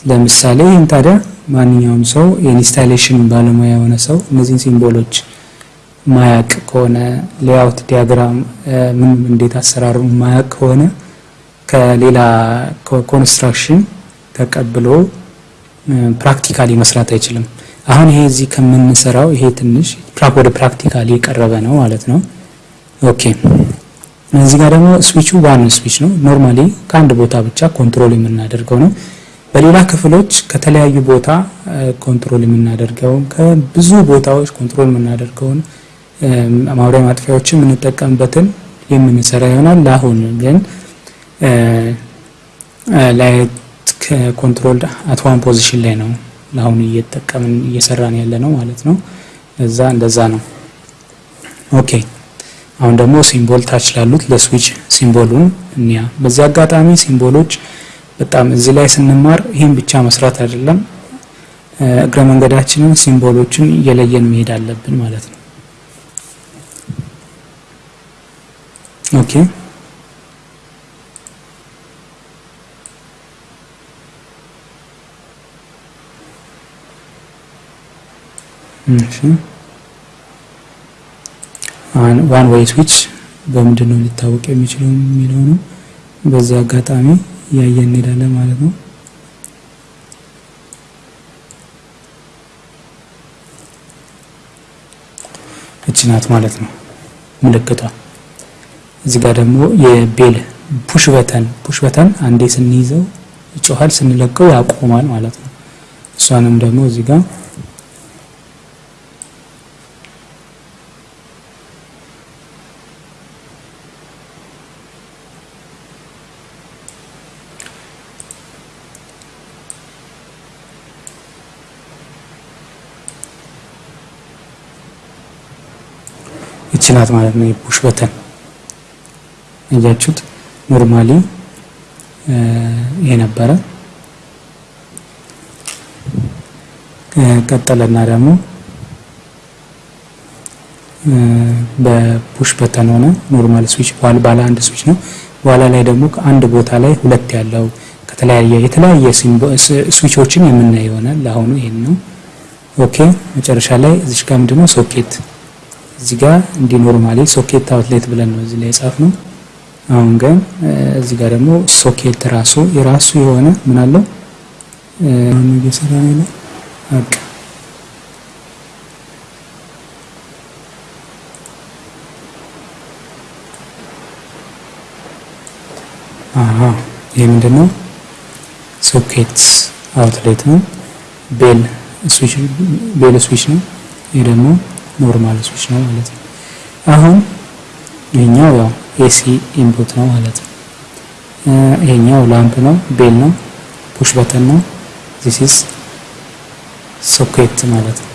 ለምሳሌ ይህን ታዲያ ማንኛውም ሰው የ installation ባለሙያ የሆነ ሰው እነዚህን symbol ኦች ማያቅ ከሆነ layout diagram ምን እንዴት አሰራሩ ማያቅ ከሆነ ከሌላ construction ተቀብሎ practically መስራት አይችልም። አሁን ይሄ እዚህ ከምንሰራው ይሄ ትንሽ ወደ practically የቀረበ ነው ማለት ነው። OK እዚህ ጋር ደግሞ ስዊቹ ዋን ስዊች ነው። normally ከአንድ ቦታ ብቻ control የምናደርገው ነው። በሌላ ክፍሎች ከተለያዩ ቦታ control የምናደርገውን ከብዙ ቦታዎች control የምናደርገውን ማብሪያ ማጥፊያዎችን የምንጠቀምበትን የምንሰራ ይሆናል። ለአሁን ግን light control at one position ላይ ነው ለአሁኑ እየተጠቀምን እየሰራን ያለ ነው ማለት ነው። እዛ እንደዛ ነው። OK አሁን ደግሞ symbol ታች ላሉት ለ switch symbol ኡን እንያ። በዚህ አጋጣሚ symbol ኦች በጣም እዚህ ላይ ስንማር ይህን ብቻ መስራት አይደለም፣ እግረ መንገዳችንን symbol ኦችን እየለየን መሄድ አለብን ማለት ነው። OK እሺ one way switch በምንድን ነው ሊታወቅ የሚችለው የሚለው ነው። በዚህ አጋጣሚ እያየን እንሄዳለን ማለት ነው። እቺ ናት ማለት ነው ምልክቷ። እዚህ ጋር ደግሞ የቤል ፑሽ በተን ፑሽ በተን አንዴ ስንይዘው ይጮሃል፣ ስንለቀው ያቆማል ማለት ነው። እሷንም ደግሞ እዚህ ጋር ይቺ ናት ማለት ነው የ push button እያችሁት normally ይሄ ነበረ። ቀጠለና ደግሞ በ push button ሆነ normal switch ባለ አንድ ስዊች ነው። በኋላ ላይ ደግሞ ከአንድ ቦታ ላይ ሁለት ያለው ከተለያየ የተለያየ switch ኦችን የምናይ ይሆናል። ለአሁኑ ይሄን ነው። OK መጨረሻ ላይ እዚች ጋር ምንድነው ሶኬት እዚህ ጋር እንዲህ normally socket outlet ብለን ነው እዚህ ላይ የጻፍነው። አሁን ግን እዚህ ጋር ደግሞ ሶኬት ራሱ የራሱ የሆነ ምን አለው እየሰራ ነው በቃ አሃ ይሄ ምንድነው socket outlet ነው። bell switch bell ነው። ይሄ ደግሞ normal switch ነው ማለት ነው። አሁን ይሄኛው ያው AC input ነው ማለት ነው። ይሄኛው lamp ነው፣ bell ነው፣ push button ነው። This is socket ማለት ነው።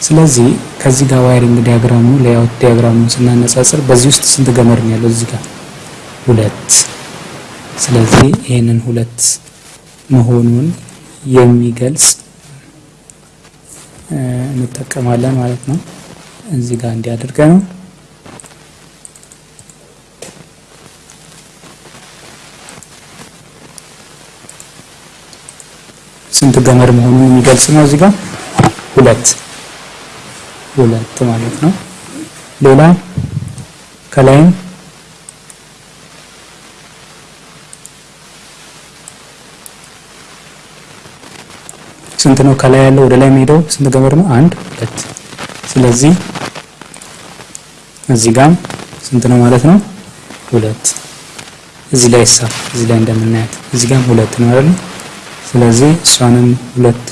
ስለዚህ ከዚህ ጋር wiring diagram ኡ layout diagram ኡን ስናነጻጽር በዚህ ውስጥ ስንት ገመድ ነው ያለው? እዚህ ጋር ሁለት። ስለዚህ ይሄንን ሁለት መሆኑን የሚገልጽ እንጠቀማለን ማለት ነው። እዚህ ጋር እንዲያደርገ ነው። ስንት ገመድ መሆኑን የሚገልጽ ነው። እዚህ ጋር ሁለት ሁለት ማለት ነው። ሌላ ከላይም ስንት ነው ከላይ ያለው ወደ ላይ የሚሄደው ስንት ገመድ ነው? አንድ ሁለት። ስለዚህ እዚህ ጋም ስንት ነው ማለት ነው? ሁለት። እዚህ ላይ ሳ እዚህ ላይ እንደምናያት እዚህ ጋም ሁለት ነው አይደል? ስለዚህ እሷንም ሁለት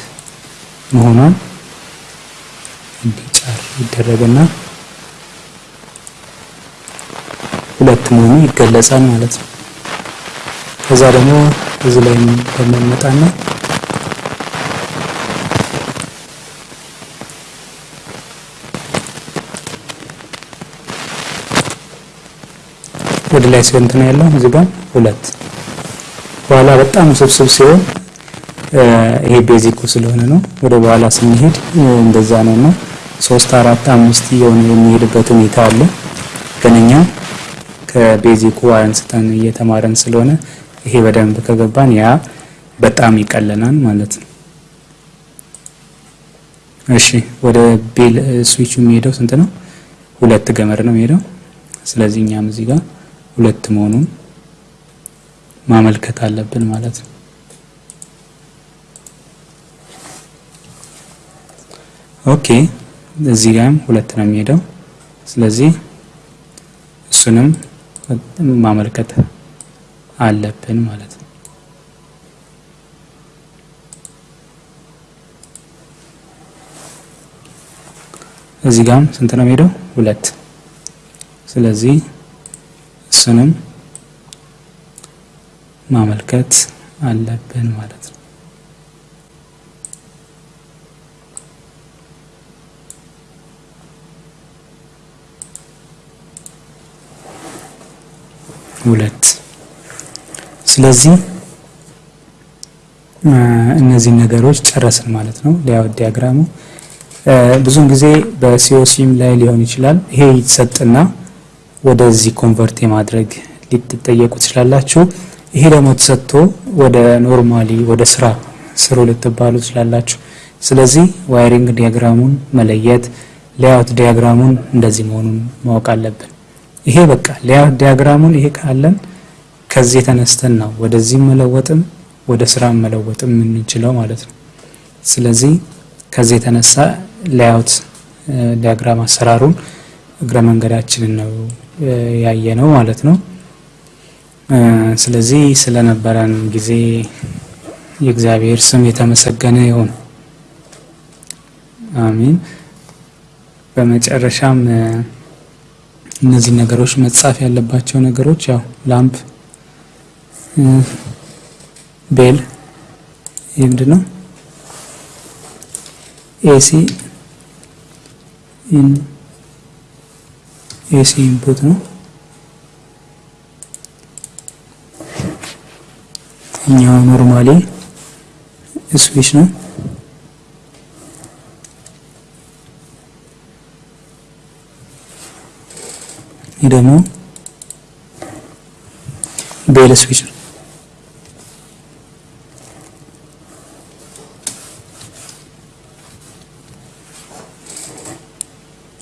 መሆኗን እንዲጫር ይደረግና ሁለት መሆኑ ይገለጻል ማለት ነው። ከዛ ደግሞ እዚህ ላይ እንደምንመጣና ወደ ላይ ስንት ነው ያለው? እዚህ ጋር ሁለት። በኋላ በጣም ውስብስብ ሲሆን ይሄ ቤዚኩ ስለሆነ ነው። ወደ በኋላ ስንሄድ እንደዛ ነው እና ሶስት አራት አምስት እየሆነ የሚሄድበት ሁኔታ አለ። ግን እኛ ከቤዚኩ አንስተን እየተማረን ስለሆነ ይሄ በደንብ ከገባን ያ በጣም ይቀለናል ማለት ነው። እሺ ወደ ቤል ስዊቹ የሚሄደው ስንት ነው? ሁለት ገመድ ነው የሚሄደው። ስለዚህ እኛም እዚህ ጋር ሁለት መሆኑን ማመልከት አለብን ማለት ነው። okay እዚህ ጋርም ሁለት ነው የሚሄደው። ስለዚህ እሱንም ማመልከት አለብን ማለት ነው። እዚህ ጋርም ስንት ነው የሚሄደው? ሁለት። ስለዚህ እሱንም ማመልከት አለብን ማለት ነው። ሁለት ስለዚህ እነዚህ ነገሮች ጨረስን ማለት ነው። layout diagram ኡ ብዙውን ጊዜ በ COC ም ላይ ሊሆን ይችላል። ይሄ ይሰጥና ወደዚህ convert የማድረግ ሊትጠየቁ ትችላላችሁ። ይሄ ደግሞ ተሰጥቶ ወደ normally ወደ ስራ ስሩ ልትባሉ ትችላላችሁ። ስለዚህ wiring diagram ኡን መለየት፣ layout diagram ኡን እንደዚህ መሆኑን ማወቅ አለብን። ይሄ በቃ layout diagram ኡን ይሄ ካለን ከዚህ ተነስተን ነው ወደዚህ መለወጥም ወደ ስራ መለወጥም የምንችለው ማለት ነው። ስለዚህ ከዚህ የተነሳ layout diagram አሰራሩን እግረ መንገዳችንን ነው ያየነው ማለት ነው። ስለዚህ ስለነበረን ጊዜ የእግዚአብሔር ስም የተመሰገነ ይሁን። አሜን። በመጨረሻም እነዚህ ነገሮች መጻፍ ያለባቸው ነገሮች ያው lamp፣ bell ይህ ነው? AC AC input ነው። እኛው normally switch ነው። ይህ ደግሞ bell switch ነው።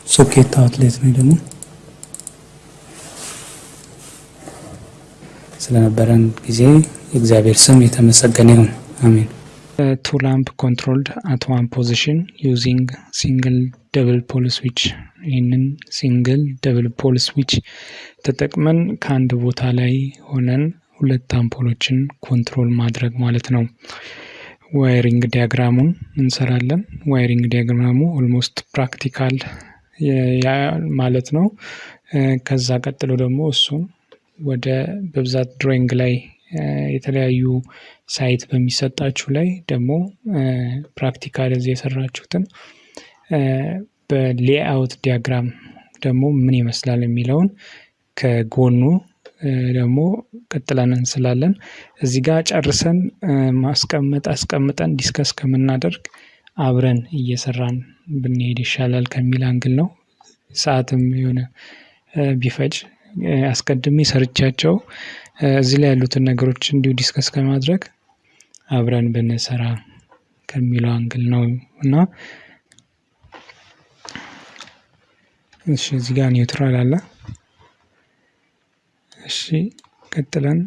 socket outlet ነው ደግሞ ስለነበረን ጊዜ የእግዚአብሔር ስም የተመሰገነ ይሁን። አሜን። two lamp controlled at one position using single double pole switch። ይህንን single double pole switch ተጠቅመን ከአንድ ቦታ ላይ ሆነን ሁለት አምፖሎችን control ማድረግ ማለት ነው። wiring diagram ኡን እንሰራለን። wiring diagram ኡ almost practical ማለት ነው። ከዛ ቀጥሎ ደግሞ እሱን ወደ በብዛት drawing ላይ የተለያዩ site በሚሰጣችሁ ላይ ደግሞ practical እዚህ የሰራችሁትን በ layout diagram ደግሞ ምን ይመስላል የሚለውን ከጎኑ ደግሞ ቀጥለን እንስላለን። እዚህ ጋር ጨርሰን ማስቀመጥ አስቀምጠን discuss ከምናደርግ አብረን እየሰራን ብንሄድ ይሻላል ከሚል angle ነው። ሰዓትም የሆነ ቢፈጅ አስቀድሜ ሰርቻቸው እዚህ ላይ ያሉትን ነገሮች እንዲሁ discuss ከማድረግ አብረን ብንሰራ ከሚለው angle ነው እና እሺ እዚህ ጋር neutral አለ። እሺ ቀጥለን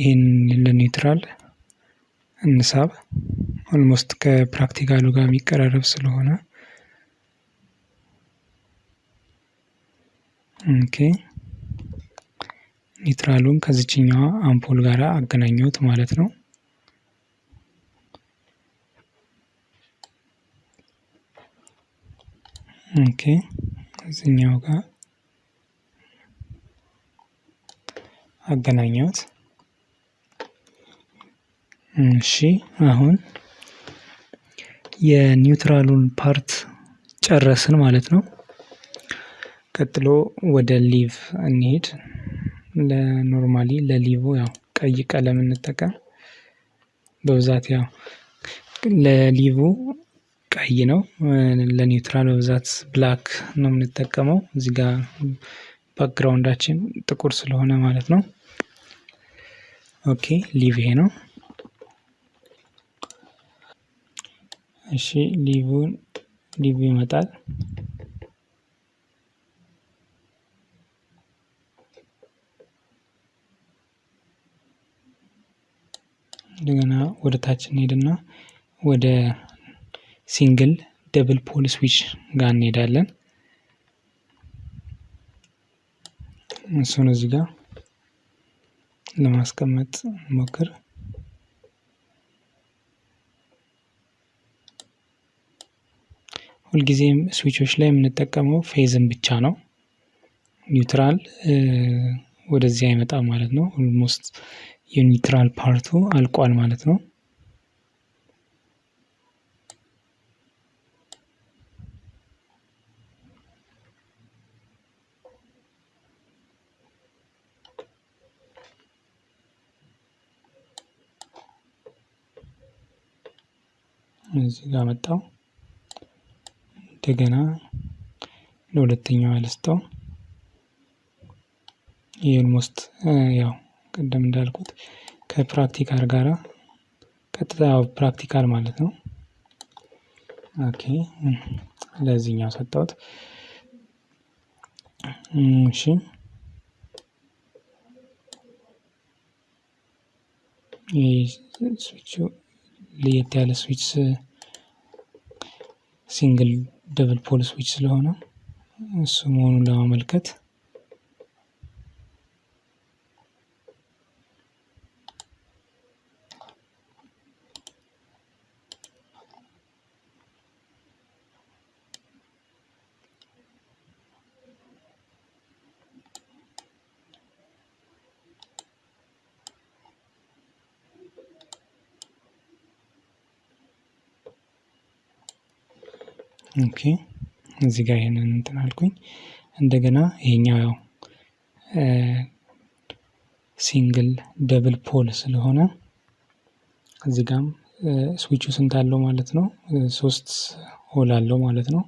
ይህን ለ neutral እንሳብ። almost ከ practical ኡ ጋር የሚቀራረብ ስለሆነ okay neutral ኡን ከዚችኛዋ አምፖል ጋር አገናኘሁት ማለት ነው። okay እዚህኛው ጋር አገናኘሁት። እሺ አሁን የ neutral ኡን part ጨረስን ማለት ነው። ቀጥሎ ወደ live እንሄድ። ለ normally ለ live ያው ቀይ ቀለም እንጠቀም። በብዛት ያው ለ live ቀይ ነው። ለ neutral በብዛት black ነው የምንጠቀመው። እዚህ ጋር background ኣችን ጥቁር ስለሆነ ማለት ነው። okay live ይሄ ነው። እሺ live ን live ይመጣል። እንደገና ወደ ታች እንሄድና ወደ single double pole switch ጋር እንሄዳለን። እሱን እዚህ ጋር ለማስቀመጥ ሞክር። ሁልጊዜም switch ኦች ላይ የምንጠቀመው phase ን ብቻ ነው። neutral ወደዚህ አይመጣም ማለት ነው። almost የ neutral part ኡ አልቋል ማለት ነው። እዚህ ጋር መጣው። እንደገና ለሁለተኛው አልስተው ይህ almost ያው ቅድም እንዳልኩት ከ practical ጋራ ቀጥታ practical ማለት ነው። okay ለዚህኛው ሰጠሁት። እሺ ስዊቹ ለየት ያለ ስዊች ሲንግል ደብል ፖል ስዊች ስለሆነ እሱ መሆኑን ለማመልከት Okay እዚህ ጋር ይሄንን እንትን አልኩኝ። እንደገና ይሄኛው ያው single double pole ስለሆነ እዚህ ጋም ስዊቹ ስንት አለው ማለት ነው? ሶስት hole አለው ማለት ነው።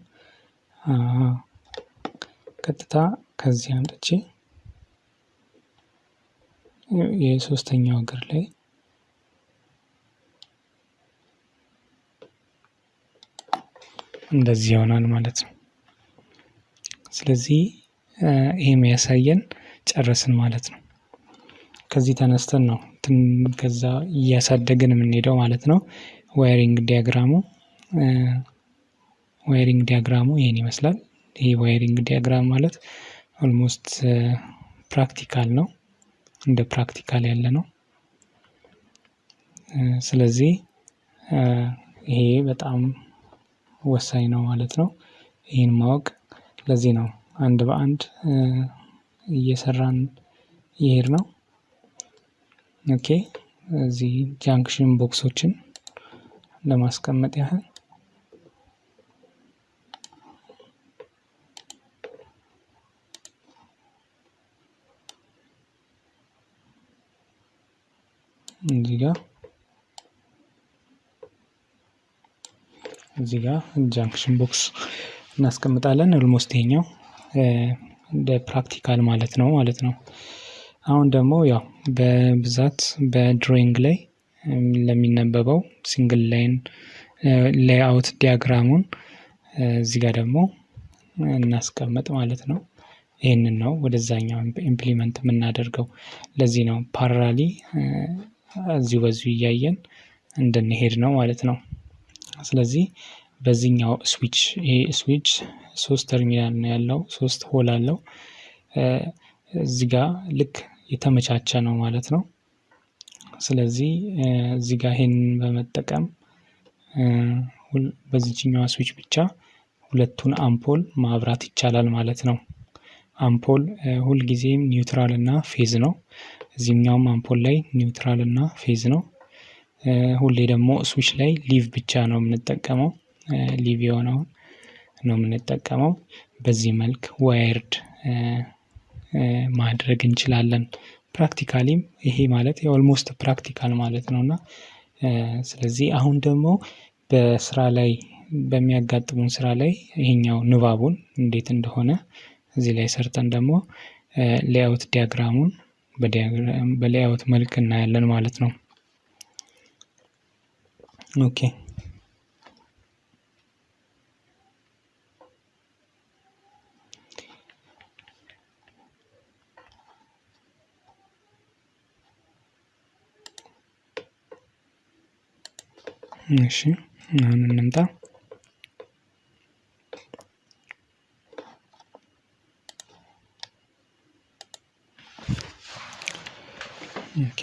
ቀጥታ ከዚህ አምጥቼ የሶስተኛው እግር ላይ እንደዚህ ይሆናል ማለት ነው። ስለዚህ ይሄ የሚያሳየን ጨረስን ማለት ነው። ከዚህ ተነስተን ነው ከዛ እያሳደግን የምንሄደው ማለት ነው። Wiring diagram ኡ wiring diagram ኡ ይሄን ይመስላል። ይሄ wiring diagram ማለት almost practical ነው። እንደ practical ያለ ነው። ስለዚህ ይሄ በጣም ወሳኝ ነው ማለት ነው። ይህን ማወቅ ለዚህ ነው አንድ በአንድ እየሰራን ይሄድ ነው። Okay እዚህ junction box ኦችን ለማስቀመጥ ያህል እዚህ ጋር እዚህ ጋር junction box እናስቀምጣለን። Almost ይሄኛው እንደ practical ማለት ነው ማለት ነው። አሁን ደግሞ ያው በብዛት በ drawing ላይ ለሚነበበው single line layout diagram ኡን እዚህ ጋር ደግሞ እናስቀምጥ ማለት ነው። ይህንን ነው ወደዛኛው Implement የምናደርገው። ለዚህ ነው parallelly እዚሁ በዚሁ እያየን እንድንሄድ ነው ማለት ነው። ስለዚህ በዚህኛው ስዊች ይሄ ስዊች ሶስት ተርሚናል ነው ያለው፣ ሶስት hole አለው። እዚህ ጋር ልክ የተመቻቸ ነው ማለት ነው። ስለዚህ እዚህ ጋር ይሄንን በመጠቀም በዚችኛዋ ስዊች ብቻ ሁለቱን አምፖል ማብራት ይቻላል ማለት ነው። አምፖል ሁልጊዜም neutral እና phase ነው። እዚህኛውም አምፖል ላይ neutral እና phase ነው። ሁሌ ደግሞ ስዊች ላይ live ብቻ ነው የምንጠቀመው። Live የሆነውን ነው የምንጠቀመው። በዚህ መልክ wired ማድረግ እንችላለን። Practically ም ይሄ ማለት የ almost practical ማለት ነው እና ስለዚህ አሁን ደግሞ በስራ ላይ በሚያጋጥሙን ስራ ላይ ይሄኛው ንባቡን እንዴት እንደሆነ እዚህ ላይ ሰርተን ደግሞ layout diagram ኡን በ layout መልክ እናያለን ማለት ነው። Okay እሺ አሁን እንምጣ። Okay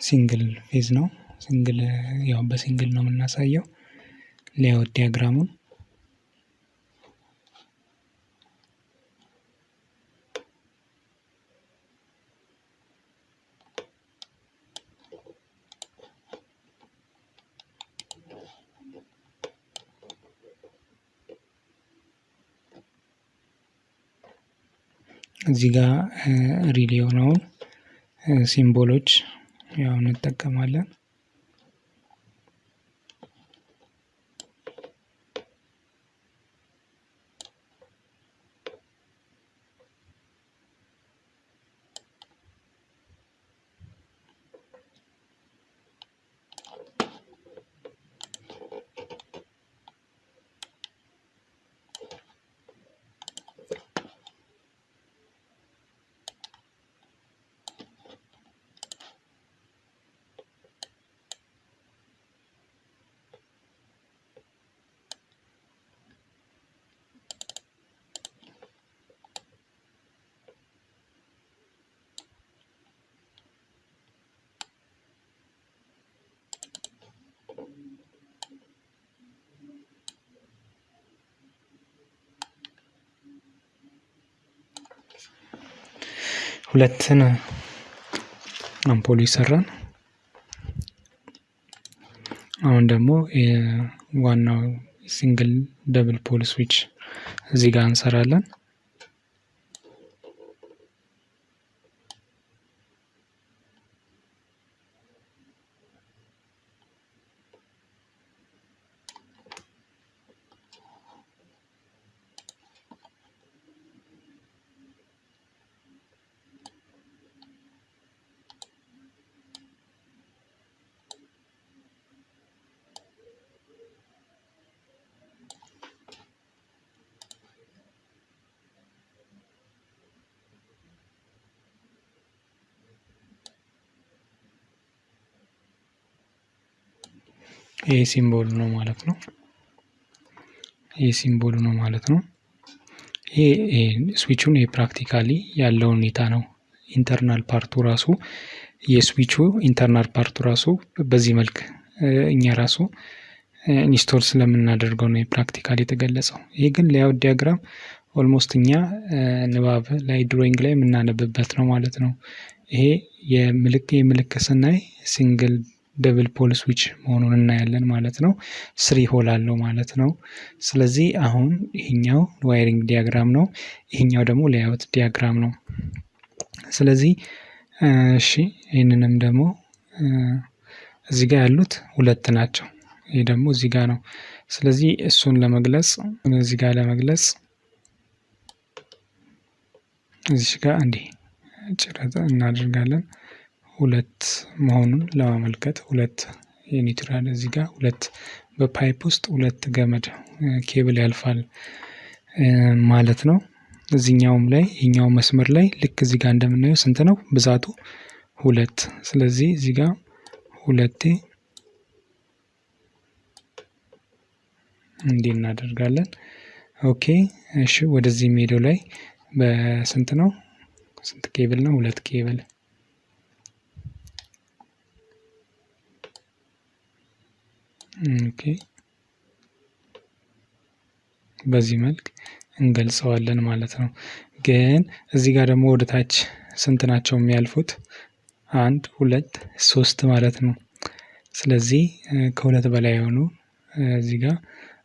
single phase ነው። Single ያው በ single ነው የምናሳየው። Layout diagram ኡን እዚህ ጋር ሪል የሆነውን ሲምቦሎች ያው እንጠቀማለን። ሁለትን አምፖል ይሰራል። አሁን ደግሞ ዋናው single double pole switch እዚህ ጋር እንሰራለን። ይሄ symbol ነው ማለት ነው። ይሄ symbol ነው ማለት ነው። ይሄ switch ኡን የ practically ያለው ሁኔታ ነው። Internal part ኡ ራሱ የ switch ኡ internal part ኡ ራሱ በዚህ መልክ እኛ ራሱ install ስለምናደርገው ነው የ practically የተገለጸው። ይሄ ግን layout diagram almost እኛ ንባብ ላይ drawing ላይ የምናነብበት ነው ማለት ነው። ይሄ የምልክ የምልክት ስናይ single double pole switch መሆኑን እናያለን ማለት ነው። Three hole አለው ማለት ነው። ስለዚህ አሁን ይሄኛው wiring diagram ነው። ይሄኛው ደግሞ layout diagram ነው። ስለዚህ እሺ ይህንንም ደግሞ እዚህ ጋር ያሉት ሁለት ናቸው። ይሄ ደግሞ እዚህ ጋር ነው። ስለዚህ እሱን ለመግለጽ እዚህ ጋር ለመግለጽ እዚህ ጋር እንዲህ ጭረት እናደርጋለን። ሁለት መሆኑን ለማመልከት ሁለት የ neutral እዚህ ጋር ሁለት በ pipe ውስጥ ሁለት ገመድ ኬብል ያልፋል ማለት ነው። እዚህኛውም ላይ ይህኛው መስመር ላይ ልክ እዚህ ጋር እንደምናየው ስንት ነው ብዛቱ? ሁለት። ስለዚህ እዚህ ጋር ሁለቴ እንዲህ እናደርጋለን። Okay እሺ። ወደዚህ ሜዳው ላይ በስንት ነው? ስንት ኬብል ነው? ሁለት ኬብል okay በዚህ መልክ እንገልጸዋለን ማለት ነው። ግን እዚህ ጋር ደግሞ ወደ ታች ስንት ናቸው የሚያልፉት? አንድ ሁለት ሶስት ማለት ነው። ስለዚህ ከሁለት በላይ የሆኑ እዚህ ጋር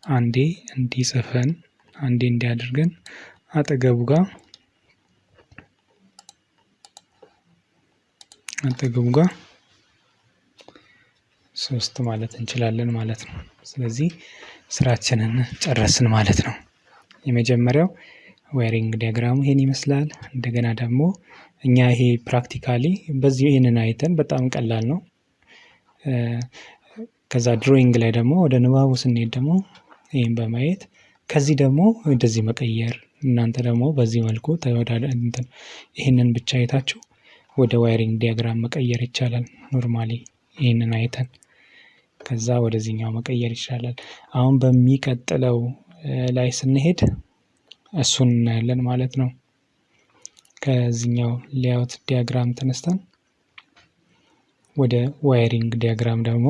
አንዴ እንዲያጠፋን አንዴ እንዲያደርገን አጠገቡ ጋር አጠገቡ ጋር ሶስት ማለት እንችላለን ማለት ነው። ስለዚህ ስራችንን ጨረስን ማለት ነው። የመጀመሪያው wiring diagram ኡ ይሄን ይመስላል። እንደገና ደግሞ እኛ ይሄ practically በዚህ ይህንን አይተን በጣም ቀላል ነው። ከዛ drawing ላይ ደግሞ ወደ ንባቡ ስንሄድ ደግሞ ይህን በማየት ከዚህ ደግሞ እንደዚህ መቀየር እናንተ ደግሞ በዚህ መልኩ ይህንን ብቻ አይታችሁ ወደ wiring diagram መቀየር ይቻላል። normally ይህንን አይተን ከዛ ወደዚህኛው መቀየር ይቻላል። አሁን በሚቀጥለው ላይ ስንሄድ እሱን እናያለን ማለት ነው። ከዚህኛው layout diagram ተነስተን ወደ wiring diagram ደግሞ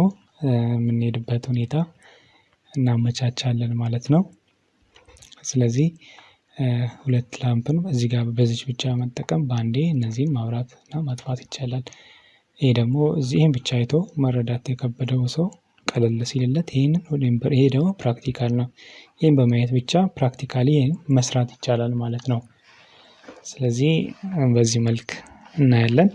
የምንሄድበት ሁኔታ እናመቻቻለን ማለት ነው። ስለዚህ ሁለት lamp ን እዚህ ጋር በዚች ብቻ መጠቀም በአንዴ እነዚህን ማብራት እና ማጥፋት ይቻላል። ይሄ ደግሞ እዚህም ብቻ አይቶ መረዳት የከበደው ሰው ቀለል ሲልለት ይሄንን ይሄ ደግሞ practical ነው። ይሄን በማየት ብቻ ፕራክቲካሊ መስራት ይቻላል ማለት ነው። ስለዚህ በዚህ መልክ እናያለን